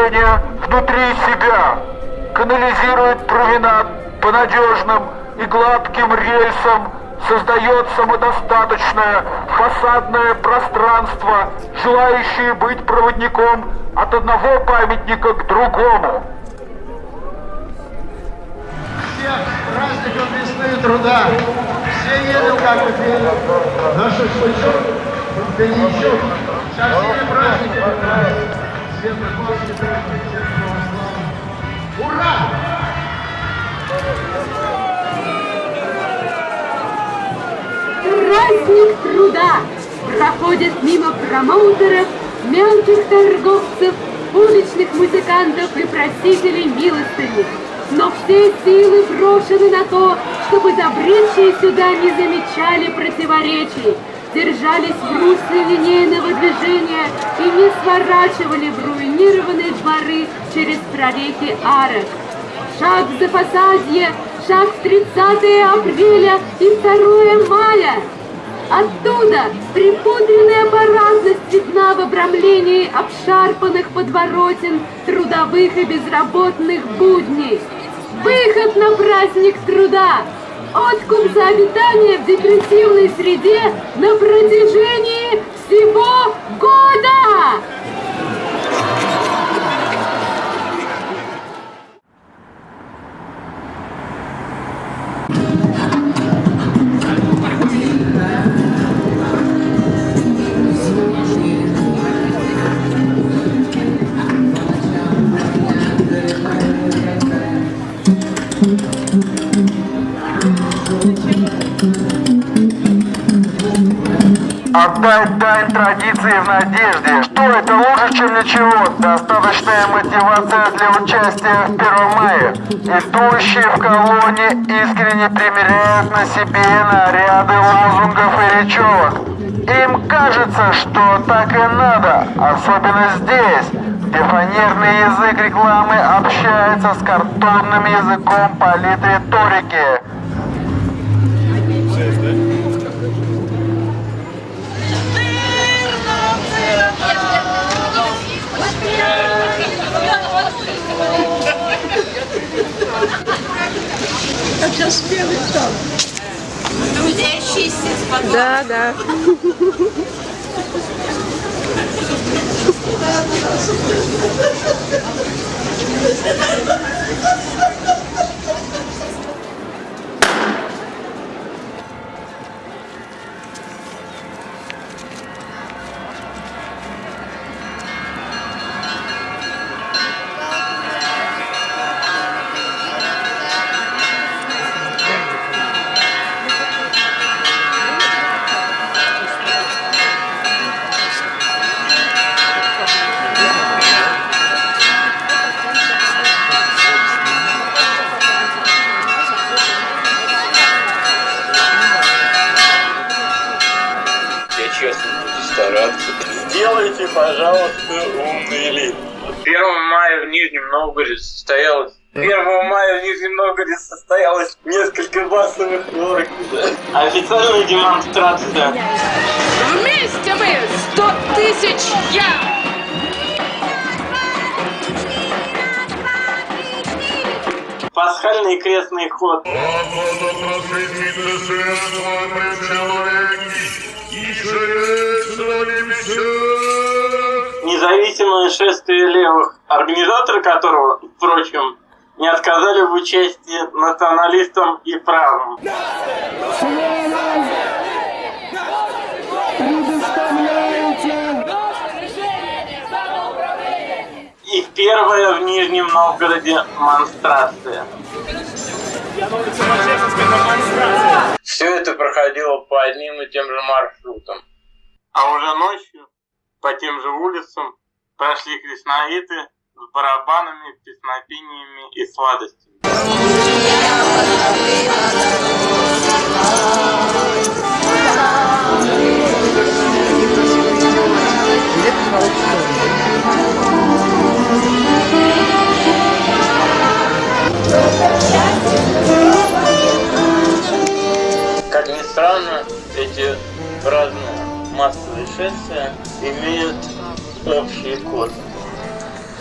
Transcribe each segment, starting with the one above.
поведения внутри себя, канализирует променад по надежным и гладким рельсам, создает самодостаточное фасадное пространство, желающее быть проводником от одного памятника к другому. Всех праздником весны и труда. Все едем как бы пели. На шашлычок, коньячок. Со всеми праздниками. Праздник труда проходит мимо промоутеров, мелких торговцев, уличных музыкантов и просителей милостыни. Но все силы брошены на то, чтобы забредшие сюда не замечали противоречий, держались в русле линейного движения и не сворачивали в руинированные дворы через прорехи арок. Шаг за фасадье, шаг в 30 апреля и 2 мая. Оттуда припудренная парадность видна в обрамлении обшарпанных подворотен трудовых и безработных будней. Выход на праздник труда! Откуп за обитание в депрессивной среде на протяжении всего года! Отдать дань традиции в надежде. Что это лучше, чем ничего? Достаточная мотивация для участия в 1 мая. Идущие в колонне искренне примеряют на себе наряды лозунгов и речевок. Им кажется, что так и надо, особенно здесь, где язык рекламы общается с картонным языком политриторики. Трудящиеся с Да, да. Пожалуйста, умный лип. 1 мая в Нижнем Новгороде состоялось 1 мая в Нижнем Новгороде состоялось несколько массовых орг. Официальная демонстрация. Вместе мы! Сто тысяч я! Пасхальный крестный ход. Независимое шествие левых, организаторы которого, впрочем, не отказали в участии националистам и правым. И первая в Нижнем Новгороде монстрация. Все это проходило по одним и тем же маршрутам. А уже ночью по тем же улицам прошли кришнаиты с барабанами, песнопениями и сладостями. Как ни странно, эти разные массовые шествия имеют общий код.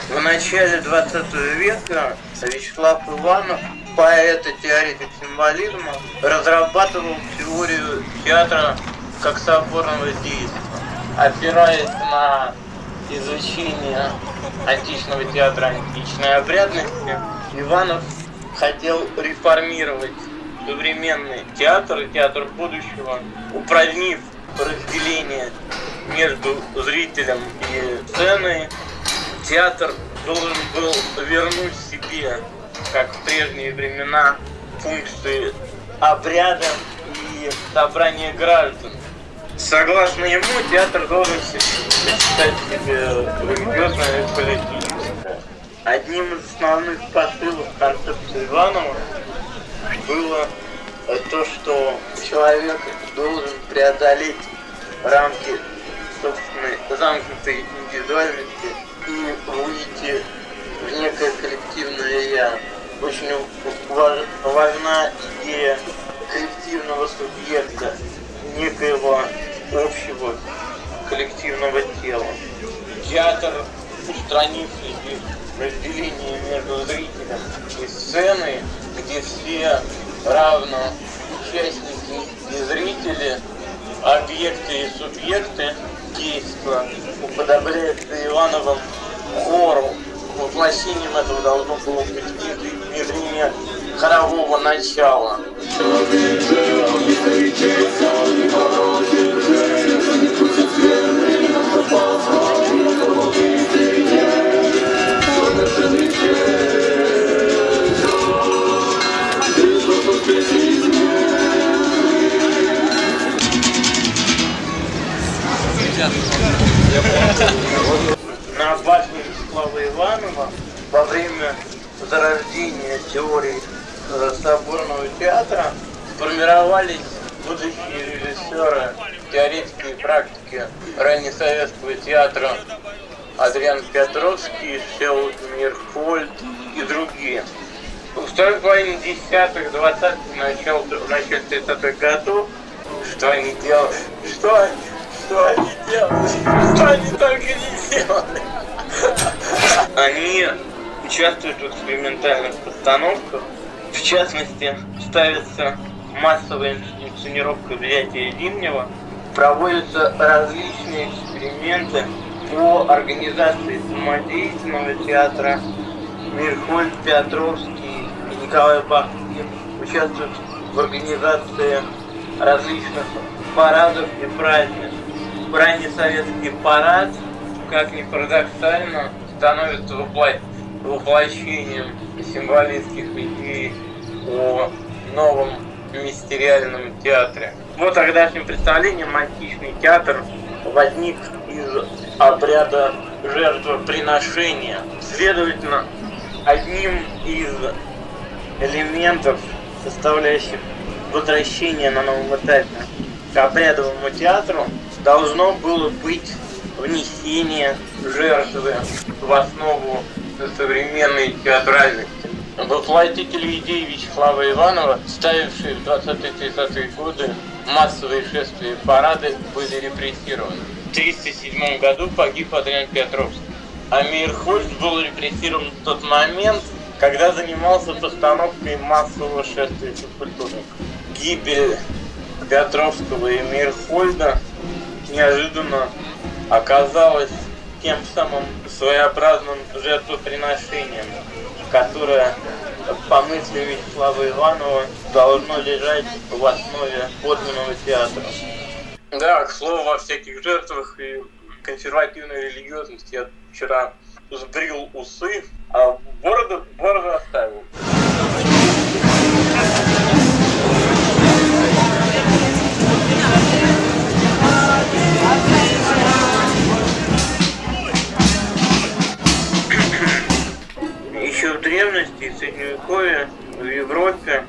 В начале 20 века Вячеслав Иванов, поэт и теоретик символизма, разрабатывал теорию театра как соборного действия, опираясь на изучение античного театра античной обрядности, Иванов хотел реформировать современный театр театр будущего, упразднив разделение между зрителем и сценой, театр должен был вернуть себе, как в прежние времена, функции обряда и собрания граждан. Согласно ему, театр должен считать себе религиозное и политическое. Одним из основных посылов концепции Иванова было то, что человек должен преодолеть рамки собственной замкнутой индивидуальности и выйти в некое коллективное я. Очень важна идея коллективного субъекта, некоего общего коллективного тела. Театр, устранив разделение между зрителем и сценой, где все равно участники и зрители, объекты и субъекты действа уподобляется Ивановым хору. Воплощением этого должно было быть внедрение хорового начала. На башне Иванова во время зарождения теории соборного театра формировались будущие режиссеры, теоретики и практики раннесоветского театра Адриан Петровский, Всеволод Мирхольд и другие. В второй половине десятых, двадцатых, начал, в начале 30-х годов, что они делали? Что? Что они делали? Что они только не делали? Они участвуют в экспериментальных постановках. В частности, ставится массовая инсценировка взятия Зимнего. Проводятся различные эксперименты по организации самодеятельного театра. Мирхольд Петровский и Николай Бахтин участвуют в организации различных парадов и празднеств. Раннесоветский парад, как ни парадоксально, становится вопло- воплощением символистских идей о новом мистериальном театре. В тогдашнем представлении античный театр возник из обряда жертвоприношения. Следовательно, одним из элементов, составляющих возвращение на новом этапе к обрядовому театру, должно было быть внесение жертвы в основу современной театральности. Воплотители идей Вячеслава Иванова, ставившие в 20-30-е годы массовые шествия и парады, были репрессированы. В 1937 году погиб Адриан Петровский. А Мейерхольц был репрессирован в тот момент, когда занимался постановкой массового шествия физкультурников. Гибель Петровского и Мейерхольда неожиданно оказалась тем самым своеобразным жертвоприношением, которое, по мысли Вячеслава Иванова, должно лежать в основе подлинного театра. Да, к слову, во всяких жертвах и консервативной религиозности я вчера сбрил усы, а бороду, бороду оставил. Средневековье в Европе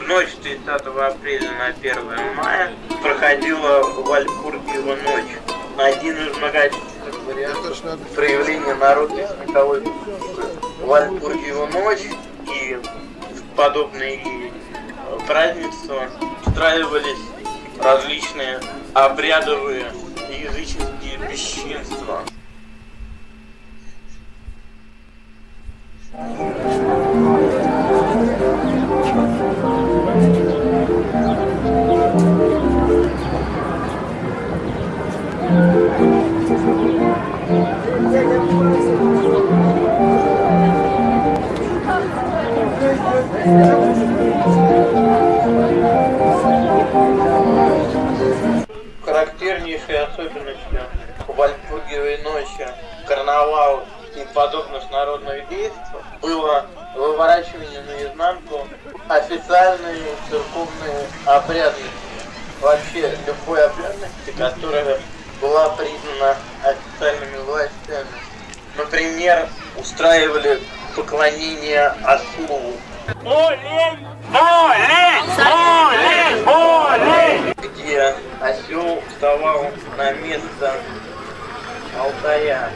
в ночь с 30 апреля на 1 мая проходила Вальпургиева ночь. Один из многочисленных вариантов проявления народной световой культуры. Вальпургиева ночь и подобные празднества устраивались различные обрядовые языческие бесчинства. Поклонение ослу. Олень! Олень! Олень! Олень! Где осел вставал на место алтаря.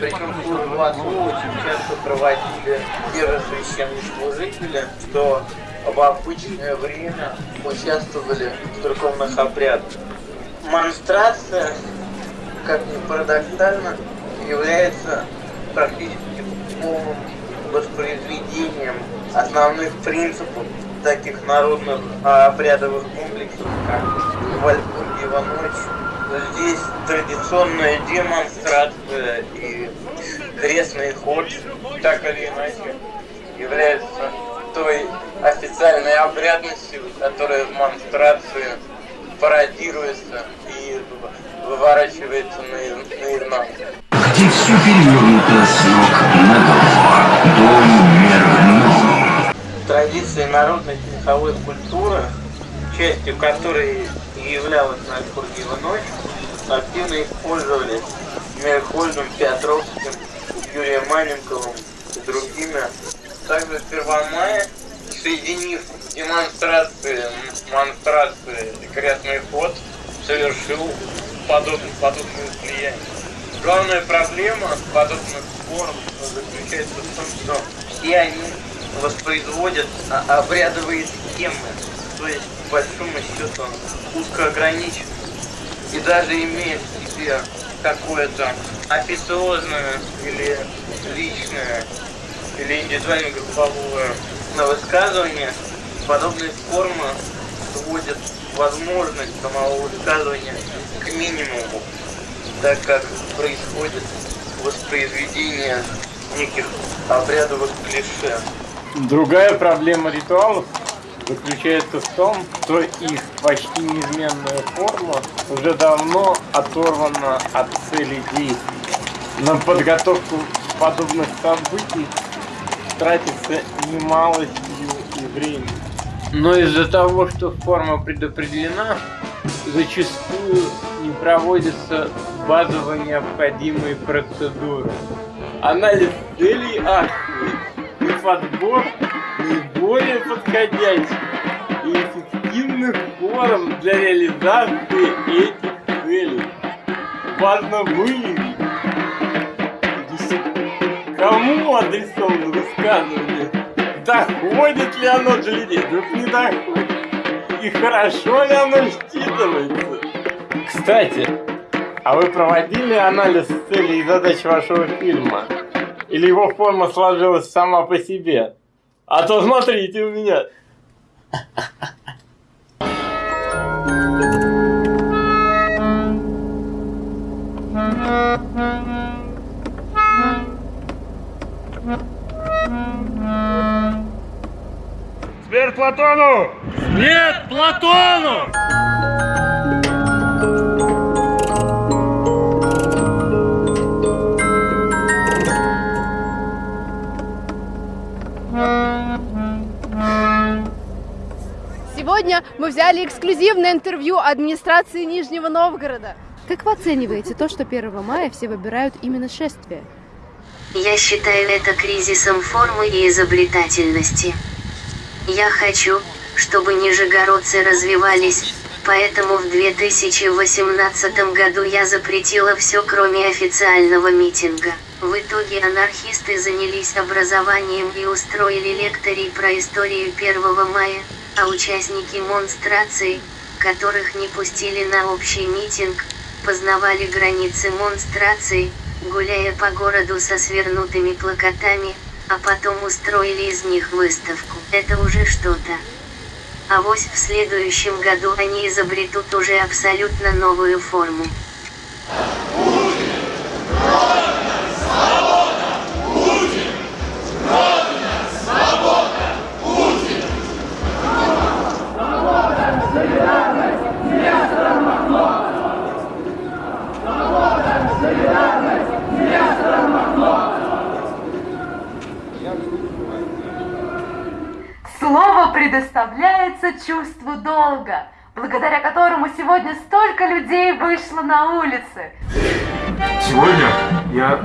Причем службу ослу очень часто проводили те же священнослужители, что в обычное время участвовали в церковных обрядах. Монстрация, как ни парадоксально, является практически полным воспроизведением основных принципов таких народных а, обрядовых комплексов, как Вальпургиева ночь. Здесь традиционная демонстрация и крестный ход, так или иначе, является той официальной обрядностью, которая в монстрации пародируется и выворачивается наизнанку. Где все перевернуто с ног на голову. Народной меховой культуры, частью которой являлась Нальпургиева ночь, активно использовались Мирхольдом, Петровским, Юрием Маленковым и другими. Также в Первомае, соединив демонстрации, монстрации и крестный ход, совершил подобное, подобное слияние. Главная проблема подобных форм заключается в том, что все они воспроизводят обрядовые схемы, то есть, по большому счету, узко ограничены. И даже имея в себе какое-то официозное или личное или индивидуальное групповое высказывание, подобные формы сводят возможность самого высказывания к минимуму, так как происходит воспроизведение неких обрядовых клише. Другая проблема ритуалов заключается в том, что их почти неизменная форма уже давно оторвана от цели действий. На подготовку подобных событий тратится немало сил и времени. Но из-за того, что форма предопределена, зачастую не проводятся базово необходимые процедуры. Анализ целей акции подбор наиболее подходящих и эффективных форм для реализации этих целей. Важно выявить, кому адресовано высказывание, доходит ли оно до людей, вдруг не доходит, и хорошо ли оно считывается. Кстати, а вы проводили анализ целей и задач вашего фильма? Или его форма сложилась сама по себе? А то смотрите у меня. Смерть Платону! Смерть Платону! Сегодня мы взяли эксклюзивное интервью администрации Нижнего Новгорода. Как вы оцениваете то, что 1 мая все выбирают именно шествие? Я считаю это кризисом формы и изобретательности. Я хочу, чтобы нижегородцы развивались, поэтому в 2018 году я запретила все, кроме официального митинга. В итоге анархисты занялись образованием и устроили лекторий про историю 1 мая, а участники монстрации, которых не пустили на общий митинг, познавали границы монстрации, гуляя по городу со свернутыми плакатами, а потом устроили из них выставку. Это уже что-то. А вось в следующем году они изобретут уже абсолютно новую форму. Слово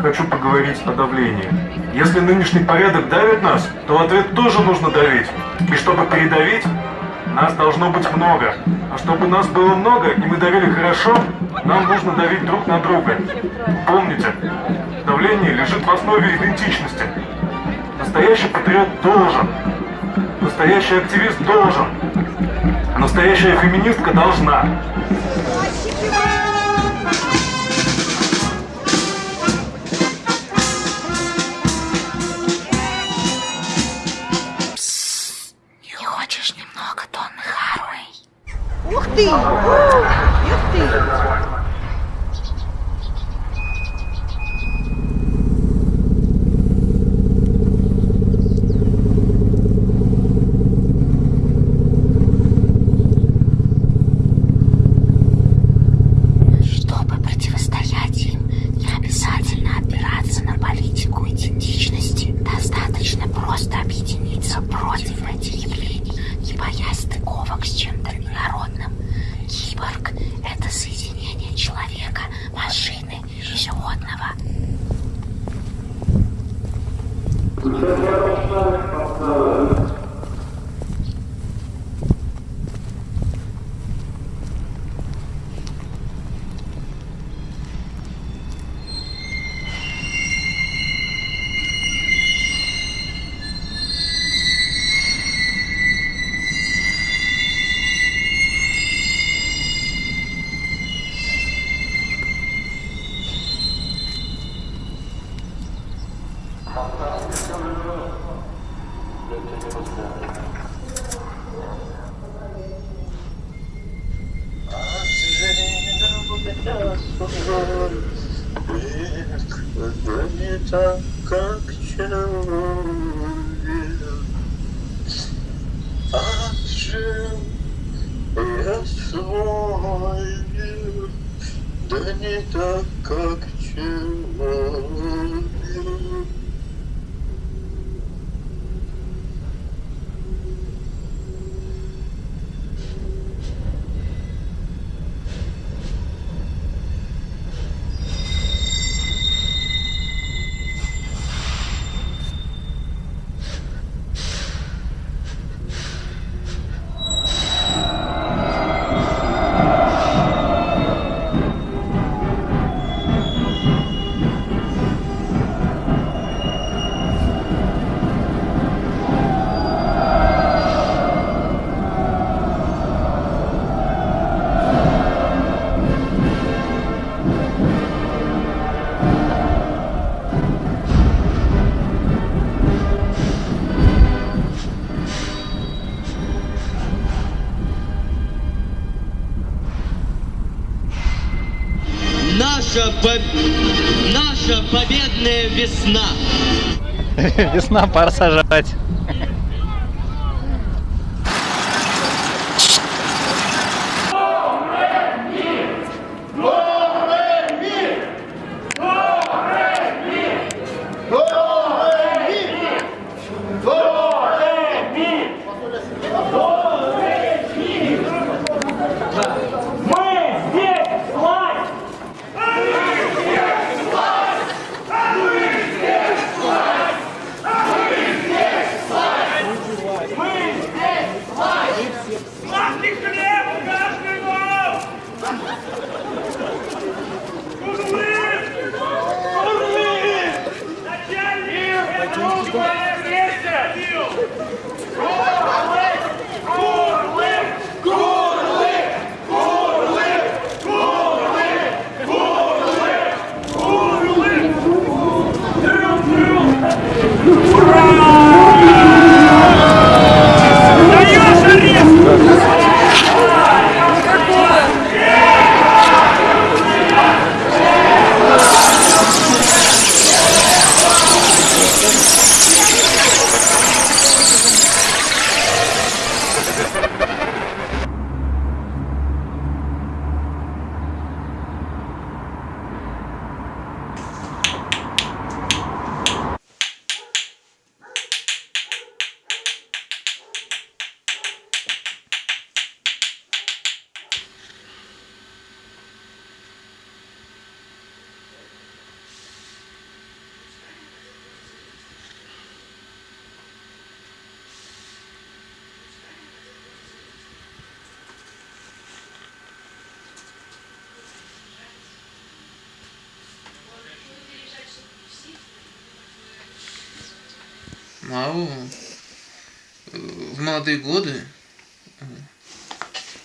хочу поговорить о давлении. Если нынешний порядок давит нас, то ответ тоже нужно давить. И чтобы передавить, нас должно быть много. А чтобы нас было много и мы давили хорошо, нам нужно давить друг на друга. Помните, давление лежит в основе идентичности. Настоящий патриот должен. Настоящий активист должен. Настоящая феминистка должна. Ух ты! Да не так, как человек. Отжил свой век, да не так, как человек. По- наша победная весна. Весна, пора сажать. Мао э, в молодые годы, э,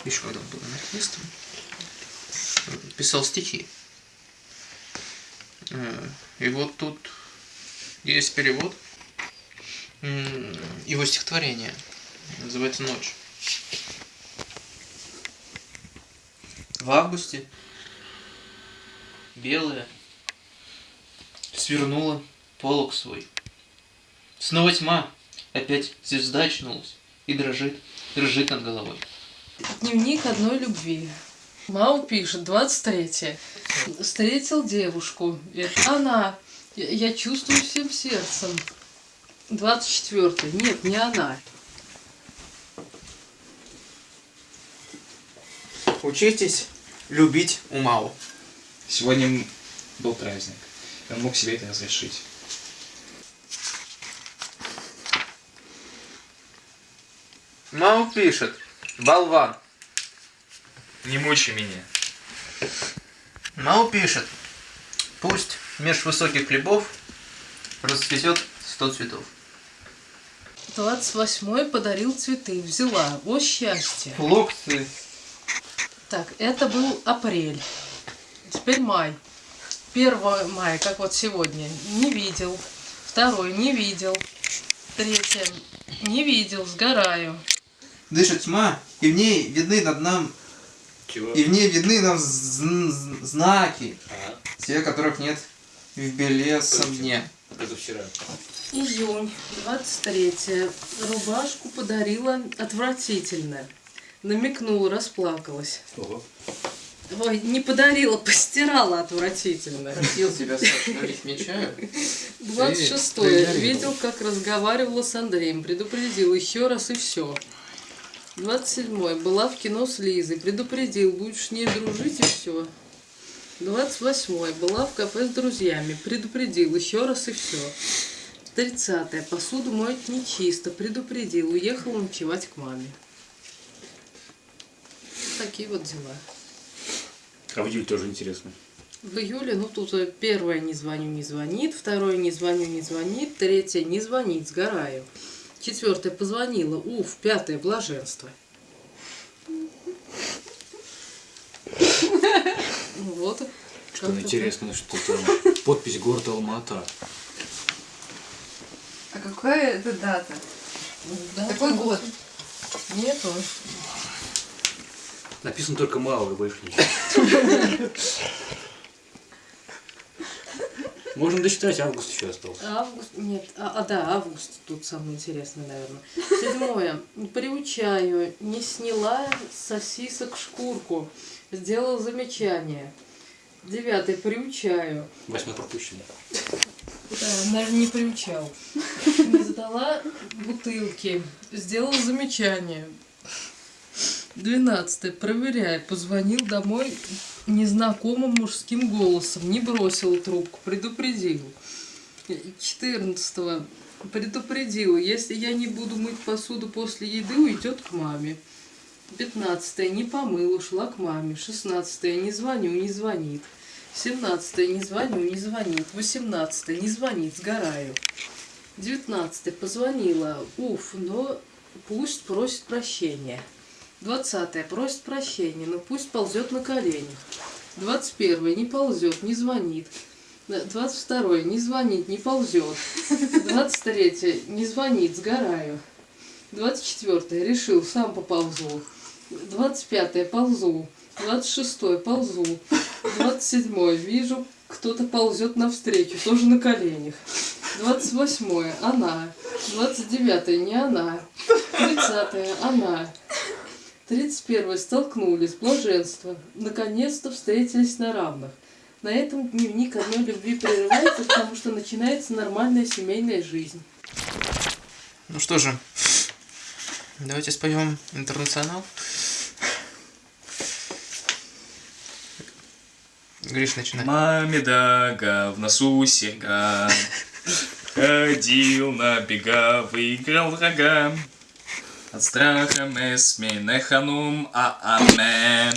еще когда он был анархистом, писал стихи. Э, И вот тут есть перевод его стихотворения. Называется «Ночь». В августе белая свернула полог свой. Снова тьма, опять звезда очнулась и дрожит, дрожит над головой. Дневник одной любви. Мау пишет, 23 Встретил девушку. Это она. Я, я чувствую всем сердцем. 24 Нет, не она. Учитесь любить умау. Сегодня м- был праздник. Он мог себе это разрешить. Мау пишет, болван. Не мучай меня. Мау пишет, пусть меж высоких хлебов расцветет сто цветов. 28 подарил цветы. Взяла. О, счастье. Флуксы. Так, это был апрель. Теперь май. 1 мая, как вот сегодня, не видел. Второй, не видел. Третье, не видел, сгораю. Дышит тьма, и в ней видны над нам... И в ней видны нам зн- зн- знаки, те, которых нет в белесом дне. Это вчера. Июнь, 23 Рубашку подарила отвратительно. Намекнула, расплакалась. Ого. Ой, не подарила, постирала отвратительно. Просил тебя, Саша, налить мне чаю. 26 Ты- ты Видел, как разговаривала с Андреем. Предупредил еще раз и все. 27 Была в кино с Лизой. Предупредил, будешь с ней дружить и все. 28 Была в кафе с друзьями. Предупредил еще раз и все. 30 Посуду моет нечисто. Предупредил. Уехал ночевать к маме. Такие вот дела. А в июле тоже интересно. В июле, ну тут э, первое не звоню, не звонит, второе не звоню, не звонит, третье не звонит, сгораю. Четвертое позвонила, уф, пятое блаженство. Ну Вот. Что интересно, что там подпись город Алмата. А какая это дата? Какой год? Нету. Написано только мало и больше ничего. Можно досчитать, август еще остался. Август, нет, а, а, да, август тут самое интересное, наверное. Седьмое. Приучаю, не сняла сосисок шкурку, сделал замечание. Девятое. Приучаю. Восьмой пропущенный. Да, наверное, не приучал. Не задала бутылки. Сделал замечание. Двенадцатое. Проверяй. Позвонил домой незнакомым мужским голосом. Не бросил трубку. Предупредил. Четырнадцатого. Предупредил. Если я не буду мыть посуду после еды, уйдет к маме. Пятнадцатое. Не помыл, ушла к маме. Шестнадцатое. Не звоню, не звонит. Семнадцатое. Не звоню, не звонит. Восемнадцатое. Не звонит, сгораю. Девятнадцатое. Позвонила. Уф, но пусть просит прощения. Двадцатое. Просит прощения, но пусть ползет на коленях. Двадцать первое. Не ползет, не звонит. Двадцать второе. Не звонит, не ползет. Двадцать третье. Не звонит, сгораю. Двадцать четвертое. Решил, сам поползу. Двадцать пятое. Ползу. Двадцать шестое. Ползу. Двадцать седьмое. Вижу, кто-то ползет навстречу, тоже на коленях. Двадцать восьмое. Она. Двадцать девятое. Не она. Тридцатое. Она. Тридцать первое. Столкнулись. Блаженство. Наконец-то встретились на равных. На этом дневник одной любви прерывается, потому что начинается нормальная семейная жизнь. Ну что же, давайте споем интернационал. Гриш, начинай. Маме дага, в носу серьга. Ходил на бега, выиграл рога. От страха мы смене ханум а аме.